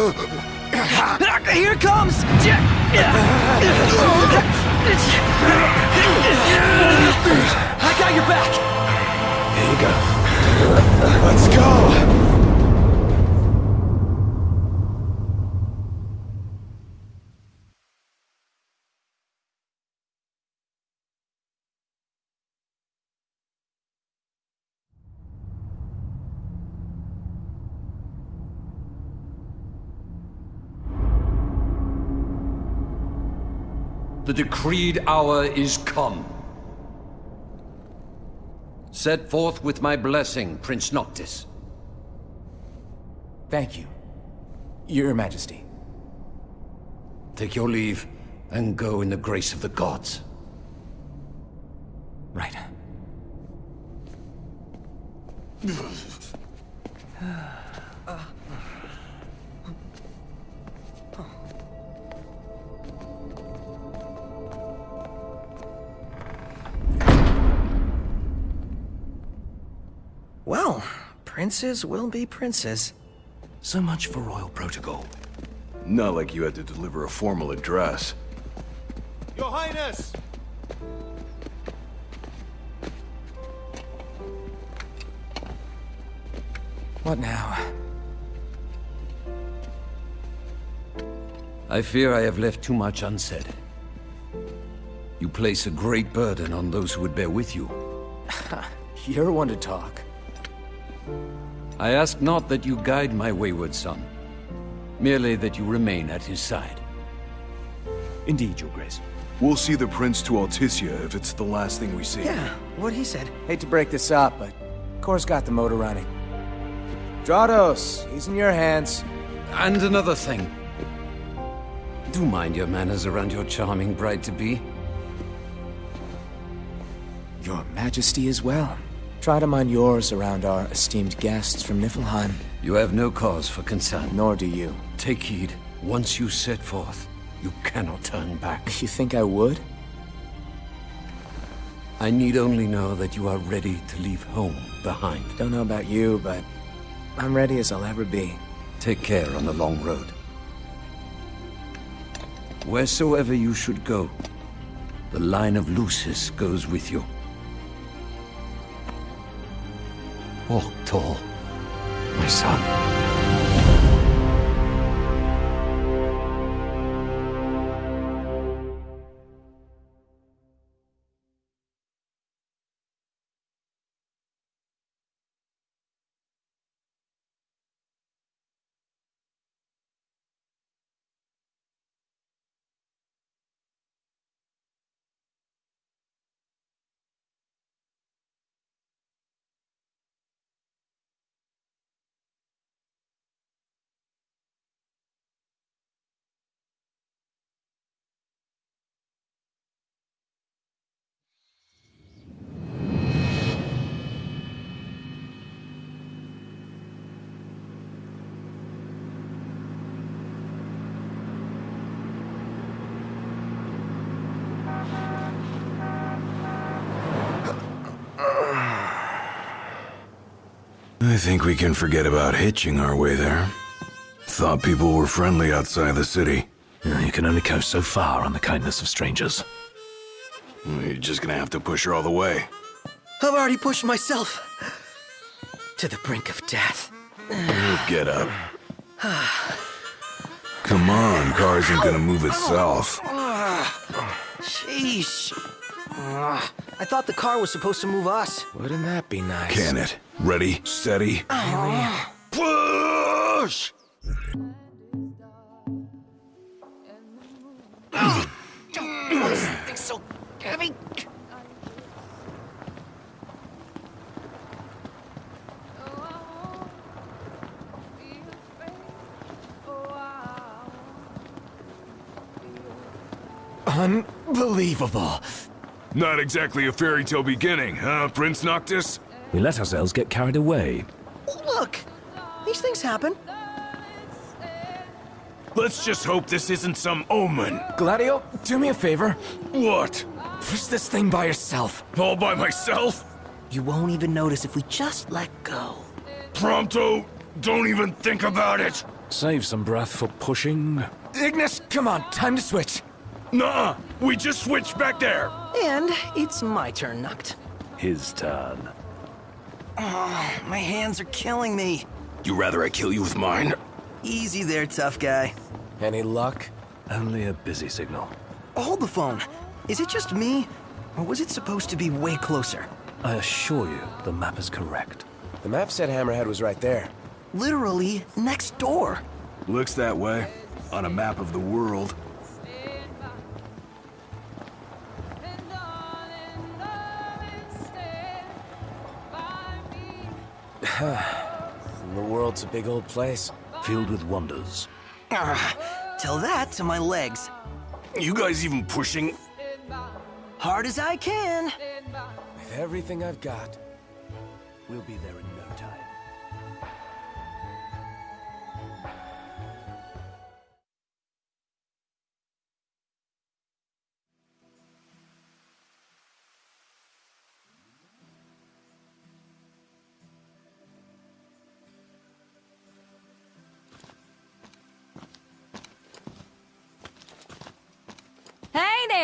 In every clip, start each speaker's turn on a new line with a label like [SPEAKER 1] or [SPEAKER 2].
[SPEAKER 1] Here
[SPEAKER 2] it comes! I got your back! Here you go.
[SPEAKER 3] Let's go!
[SPEAKER 4] The decreed hour is come. Set forth with my blessing, Prince Noctis.
[SPEAKER 5] Thank you, Your Majesty.
[SPEAKER 4] Take your leave, and go in the grace of the gods.
[SPEAKER 5] Right.
[SPEAKER 2] Well, princes will be princes.
[SPEAKER 6] So much for royal protocol.
[SPEAKER 3] Not like you had to deliver a formal address.
[SPEAKER 1] Your Highness!
[SPEAKER 5] What now?
[SPEAKER 4] I fear I have left too much unsaid. You place a great burden on those who would bear with you.
[SPEAKER 5] You're one to talk.
[SPEAKER 4] I ask not that you guide my wayward son, merely that you remain at his side.
[SPEAKER 6] Indeed, Your Grace.
[SPEAKER 3] We'll see the prince to Altissia if it's the last thing we see.
[SPEAKER 2] Yeah, what he said.
[SPEAKER 5] Hate to break this up, but Kor's got the motor running. Drados, he's in your hands.
[SPEAKER 4] And another thing. Do mind your manners around your charming bride-to-be.
[SPEAKER 5] Your Majesty as well. Try to mind yours around our esteemed guests from Niflheim.
[SPEAKER 4] You have no cause for concern.
[SPEAKER 5] Nor do you.
[SPEAKER 4] Take heed. Once you set forth, you cannot turn back.
[SPEAKER 5] You think I would?
[SPEAKER 4] I need only know that you are ready to leave home behind.
[SPEAKER 5] Don't know about you, but I'm ready as I'll ever be.
[SPEAKER 4] Take care on the long road. Wheresoever you should go, the line of Lucis goes with you. Walk tall, my son.
[SPEAKER 3] I think we can forget about hitching our way there. Thought people were friendly outside the city.
[SPEAKER 6] You can only go so far on the kindness of strangers.
[SPEAKER 3] You're just gonna have to push her all the way.
[SPEAKER 2] I've already pushed myself to the brink of death.
[SPEAKER 3] Get up. Come on, car isn't gonna move itself.
[SPEAKER 2] Sheesh. I thought the car was supposed to move us.
[SPEAKER 5] Wouldn't that be nice?
[SPEAKER 3] Can it? Ready, steady. Push!
[SPEAKER 2] It's so heavy.
[SPEAKER 5] Unbelievable.
[SPEAKER 3] Not exactly a fairy tale beginning, huh, Prince Noctis?
[SPEAKER 6] We let ourselves get carried away.
[SPEAKER 2] Oh, look, these things happen.
[SPEAKER 1] Let's just hope this isn't some omen.
[SPEAKER 5] Gladio, do me a favor.
[SPEAKER 1] What?
[SPEAKER 5] Push this thing by yourself.
[SPEAKER 1] All by myself?
[SPEAKER 2] You won't even notice if we just let go.
[SPEAKER 1] Prompto, don't even think about it.
[SPEAKER 6] Save some breath for pushing.
[SPEAKER 5] Ignis, come on, time to switch.
[SPEAKER 1] Nuh-uh, we just switched back there.
[SPEAKER 2] And it's my turn, Noct.
[SPEAKER 6] His turn.
[SPEAKER 2] Oh, My hands are killing me.
[SPEAKER 1] You rather I kill you with mine?
[SPEAKER 2] Easy there, tough guy.
[SPEAKER 5] Any luck?
[SPEAKER 6] Only a busy signal.
[SPEAKER 2] Hold the phone. Is it just me? Or was it supposed to be way closer?
[SPEAKER 6] I assure you, the map is correct.
[SPEAKER 5] The map said Hammerhead was right there.
[SPEAKER 2] Literally next door.
[SPEAKER 3] Looks that way. On a map of the world.
[SPEAKER 5] The world's a big old place.
[SPEAKER 6] Filled with wonders.
[SPEAKER 2] Ah, tell that to my legs.
[SPEAKER 1] You guys even pushing?
[SPEAKER 2] Hard as I can.
[SPEAKER 5] With everything I've got.
[SPEAKER 6] We'll be there in no time.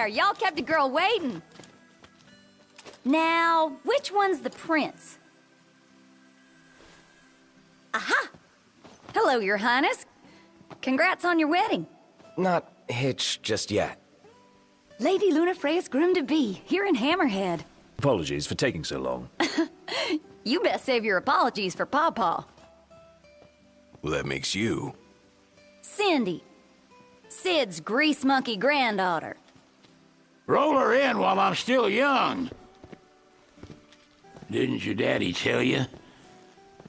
[SPEAKER 7] There, y'all kept a girl waiting. Now, which one's the prince? Aha! Hello, your highness. Congrats on your wedding.
[SPEAKER 5] Not hitched just yet.
[SPEAKER 7] Lady Lunafreya's groom-to-be, here in Hammerhead.
[SPEAKER 6] Apologies for taking so long.
[SPEAKER 7] You best save your apologies for Pawpaw.
[SPEAKER 3] Well, that makes you.
[SPEAKER 7] Cindy. Cid's grease monkey granddaughter.
[SPEAKER 8] Roll her in while I'm still young. Didn't your daddy tell you?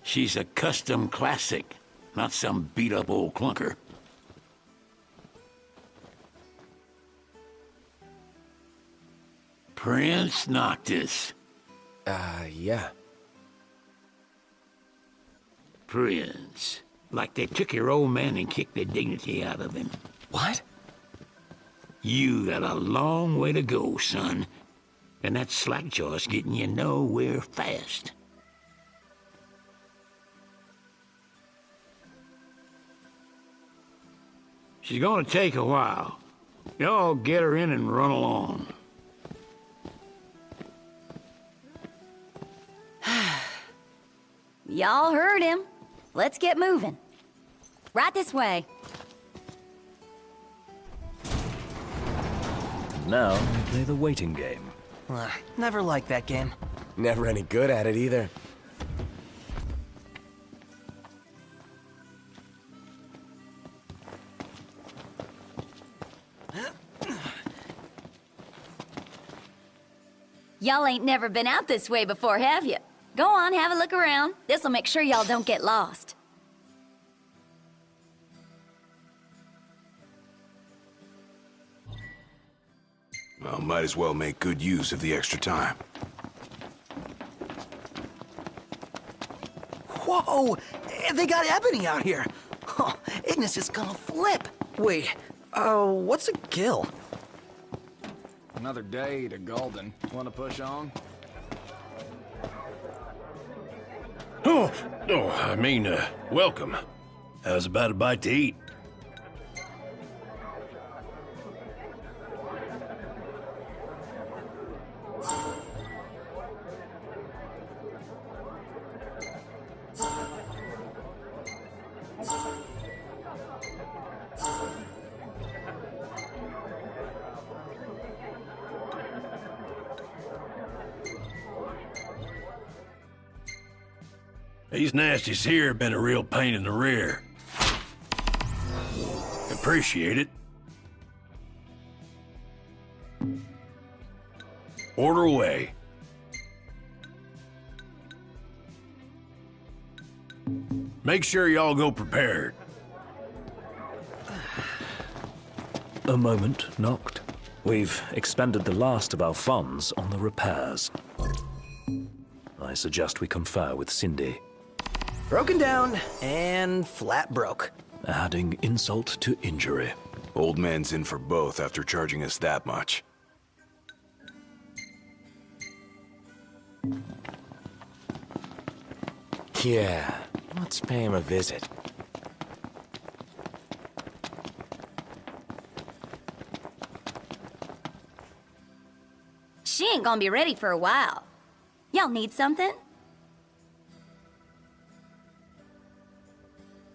[SPEAKER 8] She's a custom classic, not some beat up old clunker. Prince Noctis.
[SPEAKER 5] Uh, yeah.
[SPEAKER 8] Prince. Like they took your old man and kicked the dignity out of him.
[SPEAKER 5] What?
[SPEAKER 8] You got a long way to go, son. And that slackjaw's getting you nowhere fast. She's gonna take a while. Y'all get her in and run along.
[SPEAKER 7] Y'all heard him. Let's get moving. Right this way.
[SPEAKER 6] Now, we play the waiting game.
[SPEAKER 2] Uh, never liked that game.
[SPEAKER 5] Never any good at it either.
[SPEAKER 7] Y'all ain't never been out this way before, have you? Go on, have a look around. This'll make sure y'all don't get lost.
[SPEAKER 3] Well, might as well make good use of the extra time.
[SPEAKER 2] Whoa! They got Ebony out here. Oh, Ignis is gonna flip. Wait, uh, what's a gil?
[SPEAKER 9] Another day to Golden. Want to push on?
[SPEAKER 1] Oh, oh, I mean, uh, welcome. How's about a bite to eat? These nasties here have been a real pain in the rear. Appreciate it. Order away. Make sure y'all go prepared.
[SPEAKER 6] A moment, Noct. We've expended the last of our funds on the repairs. I suggest we confer with Cindy.
[SPEAKER 2] Broken down and flat broke.
[SPEAKER 6] adding insult to injury.
[SPEAKER 3] Old man's in for both after charging us that much.
[SPEAKER 5] Yeah, let's pay him a visit.
[SPEAKER 7] She ain't gonna be ready for a while. Y'all need something?